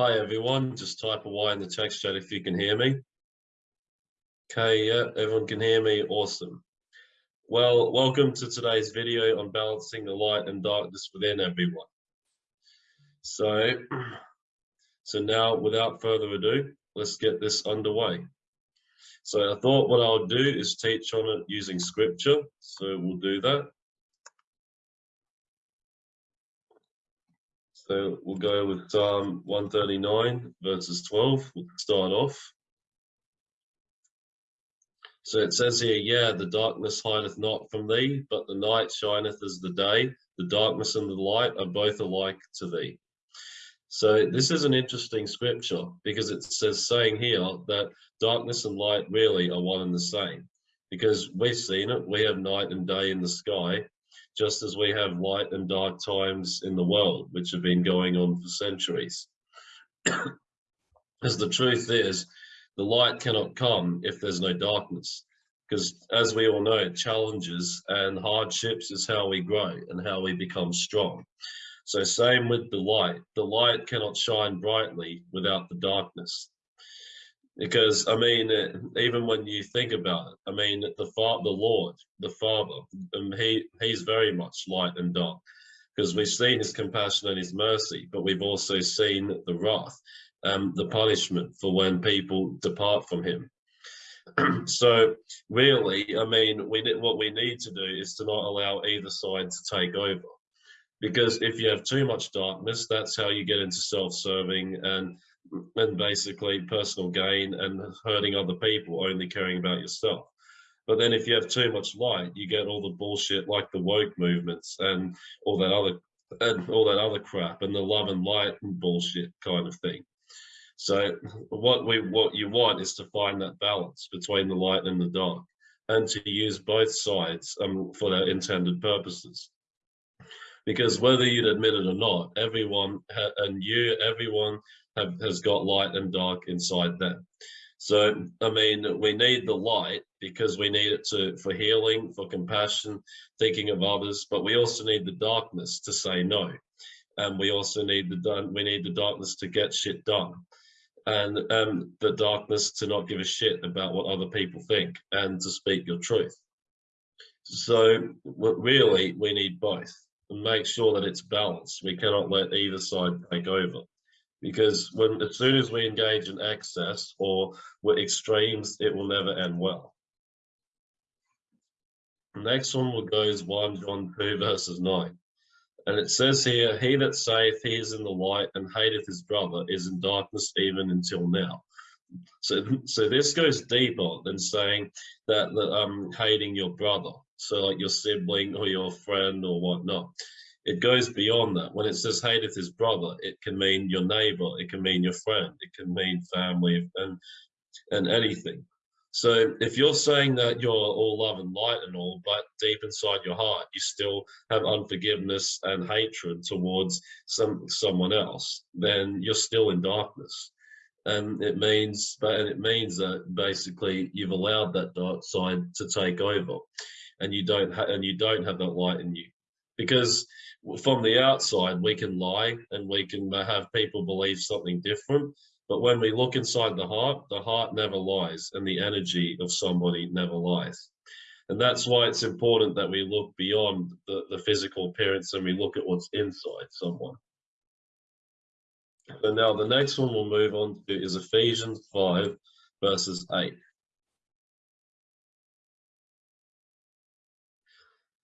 Hi everyone, just type a Y in the text chat if you can hear me. Okay, yeah, everyone can hear me, awesome. Well, welcome to today's video on balancing the light and darkness within everyone. So, so now without further ado, let's get this underway. So I thought what I'll do is teach on it using scripture. So we'll do that. So we'll go with um, Psalm 139 verses 12. We'll start off. So it says here, yeah, the darkness hideth not from thee, but the night shineth as the day. The darkness and the light are both alike to thee. So this is an interesting scripture because it says saying here that darkness and light really are one and the same because we've seen it. We have night and day in the sky just as we have light and dark times in the world, which have been going on for centuries. as the truth is, the light cannot come if there's no darkness. Because as we all know, challenges and hardships is how we grow and how we become strong. So same with the light. The light cannot shine brightly without the darkness because I mean, even when you think about it, I mean, the father, the Lord, the Father, and he he's very much light and dark, because we've seen his compassion and his mercy, but we've also seen the wrath, um, the punishment for when people depart from him. so really, I mean, we what we need to do is to not allow either side to take over. Because if you have too much darkness, that's how you get into self-serving and and basically personal gain and hurting other people, only caring about yourself. But then if you have too much light, you get all the bullshit like the woke movements and all that other and all that other crap and the love and light and bullshit kind of thing. So what we what you want is to find that balance between the light and the dark and to use both sides um, for their intended purposes. Because whether you'd admit it or not, everyone and you, everyone have, has got light and dark inside them. So, I mean, we need the light because we need it to for healing, for compassion, thinking of others, but we also need the darkness to say no. And we also need the we need the darkness to get shit done. And um, the darkness to not give a shit about what other people think and to speak your truth. So really, we need both and make sure that it's balanced. We cannot let either side take over because when as soon as we engage in excess or with extremes, it will never end well. The next one will go is 1 John 2 verses 9. And it says here, he that saith he is in the light and hateth his brother is in darkness even until now. So, so this goes deeper than saying that, that um, hating your brother, so like your sibling or your friend or whatnot it goes beyond that. When it says hateth his brother, it can mean your neighbor, it can mean your friend, it can mean family and and anything. So if you're saying that you're all love and light and all, but deep inside your heart, you still have unforgiveness and hatred towards some someone else, then you're still in darkness. And it means, and it means that basically you've allowed that dark side to take over, and you don't and you don't have that light in you, because from the outside, we can lie and we can have people believe something different. But when we look inside the heart, the heart never lies and the energy of somebody never lies. And that's why it's important that we look beyond the, the physical appearance and we look at what's inside someone. And now the next one we'll move on to is Ephesians 5 verses 8.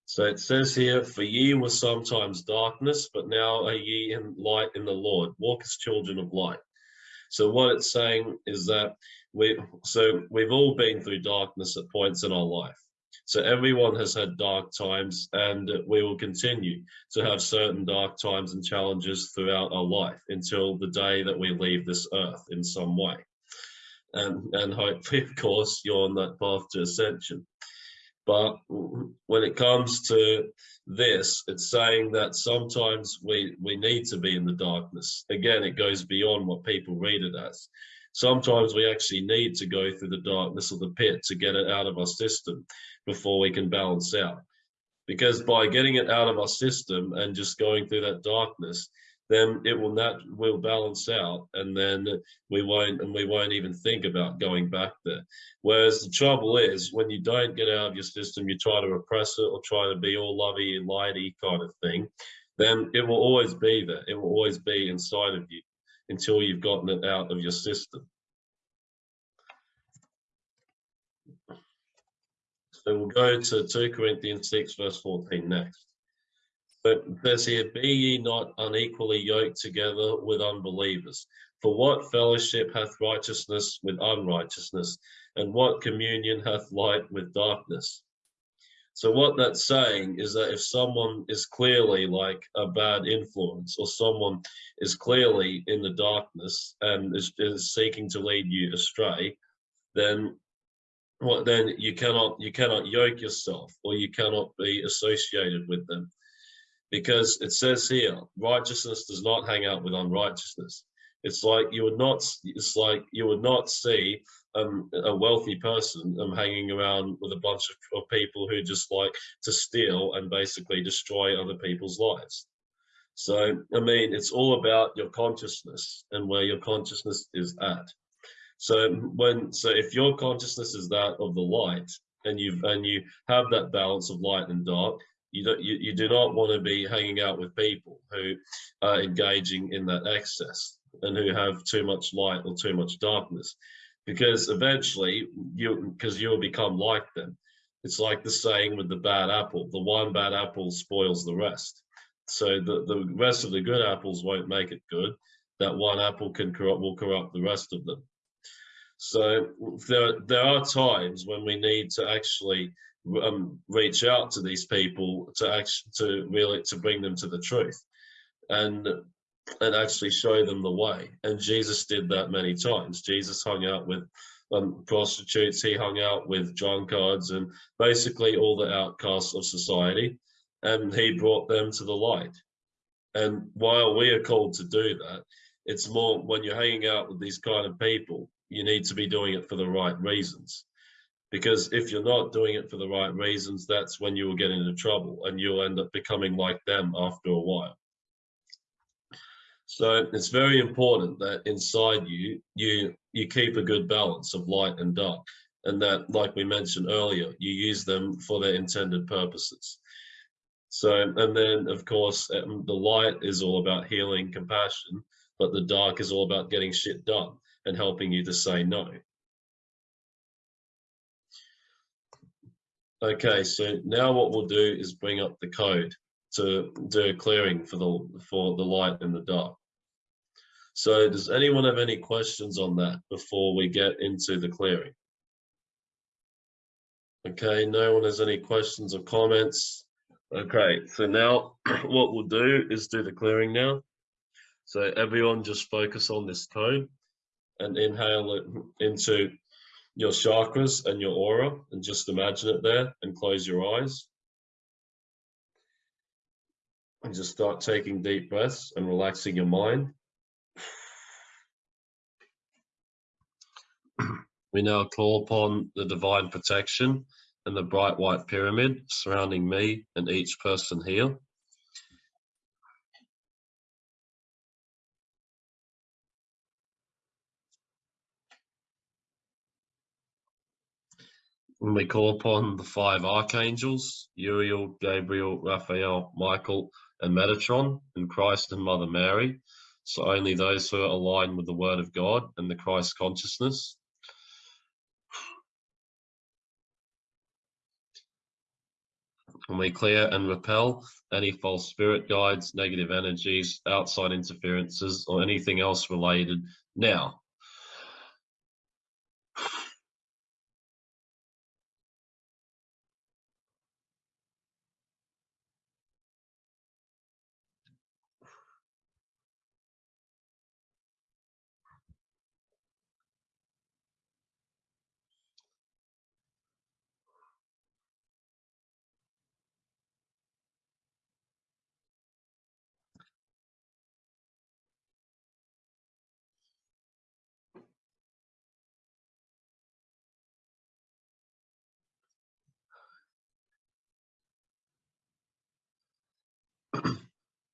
So it says here, for ye were sometimes darkness, but now are ye in light in the Lord. Walk as children of light. So what it's saying is that we, so we've all been through darkness at points in our life. So everyone has had dark times and we will continue to have certain dark times and challenges throughout our life until the day that we leave this earth in some way. And, and hopefully, of course, you're on that path to ascension. But when it comes to this, it's saying that sometimes we, we need to be in the darkness. Again, it goes beyond what people read it as. Sometimes we actually need to go through the darkness of the pit to get it out of our system before we can balance out. Because by getting it out of our system and just going through that darkness, then it will not will balance out and then we won't and we won't even think about going back there. Whereas the trouble is when you don't get out of your system you try to repress it or try to be all lovey and lighty kind of thing then it will always be there. It will always be inside of you until you've gotten it out of your system. So we'll go to 2 corinthians 6 verse 14 next but says here, be ye not unequally yoked together with unbelievers. For what fellowship hath righteousness with unrighteousness? And what communion hath light with darkness? So what that's saying is that if someone is clearly like a bad influence or someone is clearly in the darkness and is, is seeking to lead you astray, then what then you cannot you cannot yoke yourself or you cannot be associated with them because it says here righteousness does not hang out with unrighteousness. It's like you would not it's like you would not see um, a wealthy person um, hanging around with a bunch of, of people who just like to steal and basically destroy other people's lives. So i mean it's all about your consciousness and where your consciousness is at. So when so if your consciousness is that of the light and you've and you have that balance of light and dark you, don't, you, you do not want to be hanging out with people who are engaging in that excess and who have too much light or too much darkness because eventually you because you'll become like them. It's like the saying with the bad apple the one bad apple spoils the rest. So the, the rest of the good apples won't make it good. That one apple can corrupt will corrupt the rest of them. So there there are times when we need to actually um, reach out to these people to actually to really to bring them to the truth and and actually show them the way. And jesus did that many times. Jesus hung out with um, prostitutes. He hung out with drunkards and basically all the outcasts of society and he brought them to the light. And while we are called to do that it's more when you're hanging out with these kind of people you need to be doing it for the right reasons because if you're not doing it for the right reasons that's when you will get into trouble and you'll end up becoming like them after a while. So it's very important that inside you you you keep a good balance of light and dark and that like we mentioned earlier you use them for their intended purposes. So and then of course um, the light is all about healing compassion but the dark is all about getting shit done and helping you to say no Okay, so now what we'll do is bring up the code to do a clearing for the for the light and the dark. So does anyone have any questions on that before we get into the clearing? Okay, no one has any questions or comments. Okay, so now what we'll do is do the clearing now. So everyone just focus on this code and inhale it into your chakras and your aura and just imagine it there and close your eyes. And just start taking deep breaths and relaxing your mind. We now call upon the divine protection and the bright white pyramid surrounding me and each person here. When we call upon the five archangels, Uriel, Gabriel, Raphael, Michael, and Metatron, and Christ and Mother Mary. So only those who are aligned with the Word of God and the Christ consciousness. And we clear and repel any false spirit guides, negative energies, outside interferences, or anything else related now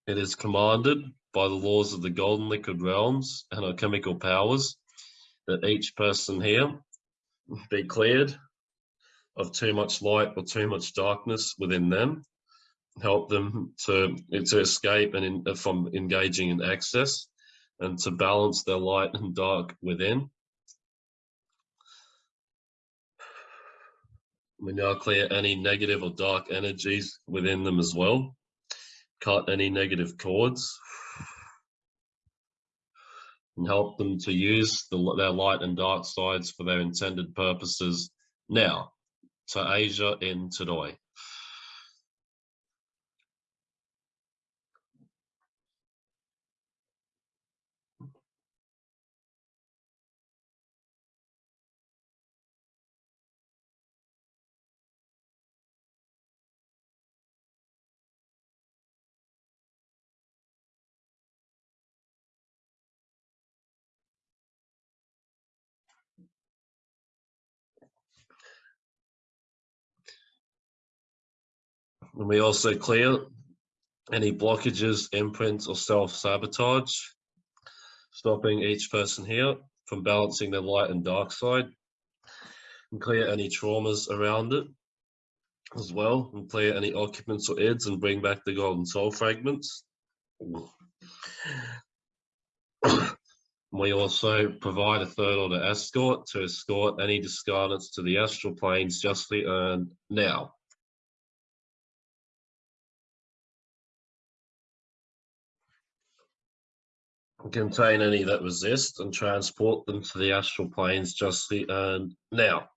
It is commanded by the laws of the golden liquid realms and our chemical powers that each person here be cleared of too much light or too much darkness within them help them to to escape and in, from engaging in excess and to balance their light and dark within. We now clear any negative or dark energies within them as well cut any negative cords and help them to use the, their light and dark sides for their intended purposes now to Asia in today. And we also clear any blockages, imprints, or self-sabotage, stopping each person here from balancing their light and dark side, and clear any traumas around it as well, and clear any occupants or ids and bring back the golden soul fragments. We also provide a third order escort to escort any discarnates to the astral planes justly earned now. Contain any that resist and transport them to the astral planes justly earned uh, now.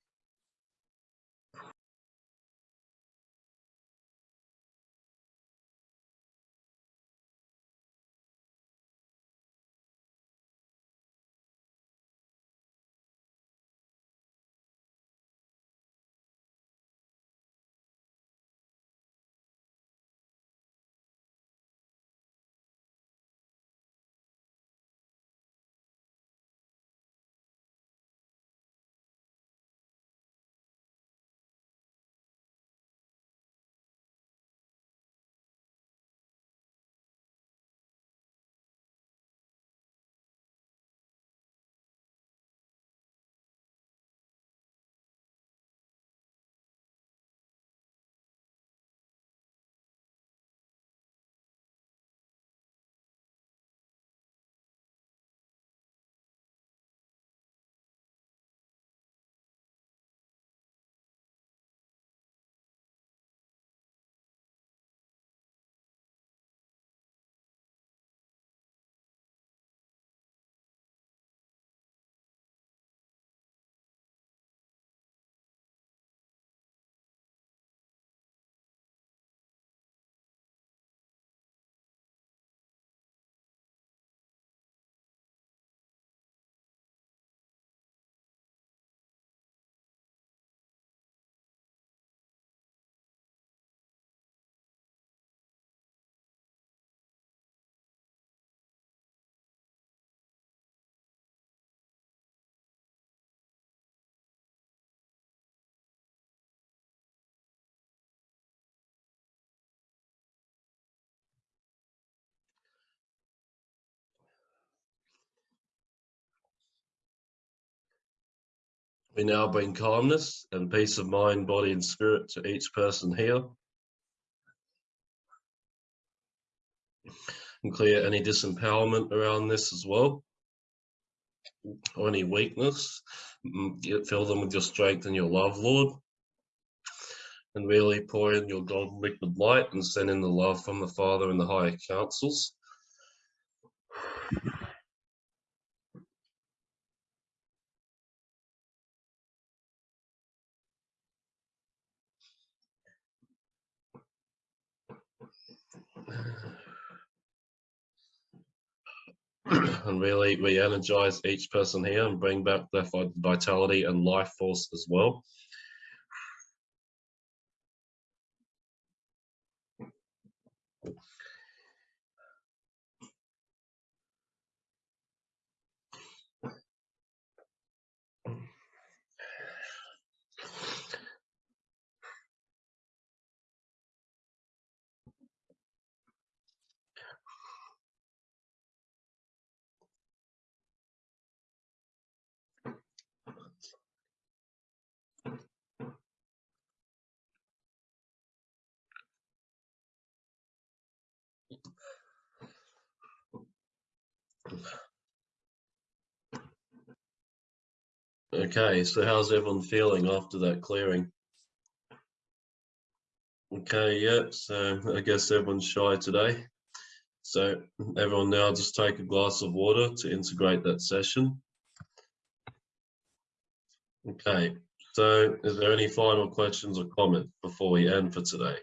We now bring calmness and peace of mind, body and spirit to each person here. And clear any disempowerment around this as well. Or any weakness. Mm, fill them with your strength and your love, Lord. And really pour in your golden liquid light and send in the love from the Father and the higher councils. and really we energize each person here and bring back their vitality and life force as well. Okay, so how's everyone feeling after that clearing? Okay, yeah, so I guess everyone's shy today. So everyone now just take a glass of water to integrate that session. Okay, so is there any final questions or comments before we end for today?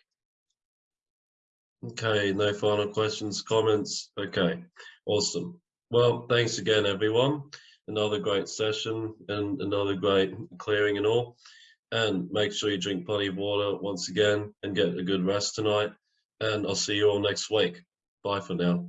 Okay, no final questions, comments. Okay, awesome. Well, thanks again, everyone. Another great session and another great clearing and all. And make sure you drink plenty of water once again and get a good rest tonight. And I'll see you all next week. Bye for now.